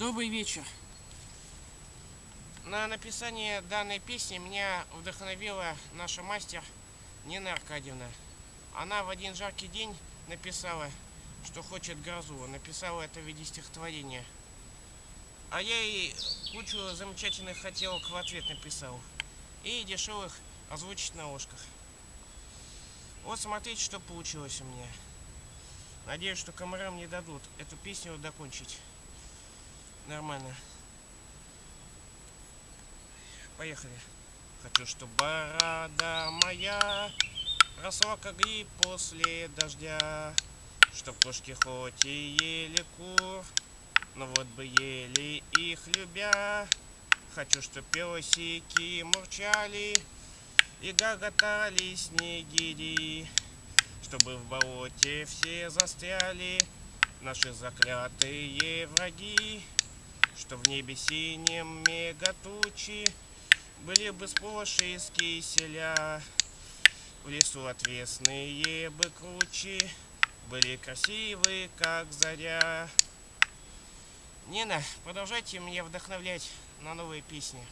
Добрый вечер. На написание данной песни меня вдохновила наша мастер Нина Аркадьевна. Она в один жаркий день написала, что хочет грозу. Написала это в виде стихотворения. А я ей кучу замечательных хотелок в ответ написал. И дешевых озвучить на ложках. Вот смотрите, что получилось у меня. Надеюсь, что комарам не дадут эту песню докончить. Нормально. Поехали. Хочу, чтобы борода моя росла как гриб после дождя, Чтоб кошки хоть и ели кур, но вот бы ели их любя. Хочу, чтоб песики мурчали и гоготали снегири, Чтобы в болоте все застряли наши заклятые враги, Что в небе синем мегатучи были бы сплошь из киселя, В лесу отвесные бы кручи Были красивые, как заря. Нина, продолжайте меня вдохновлять на новые песни.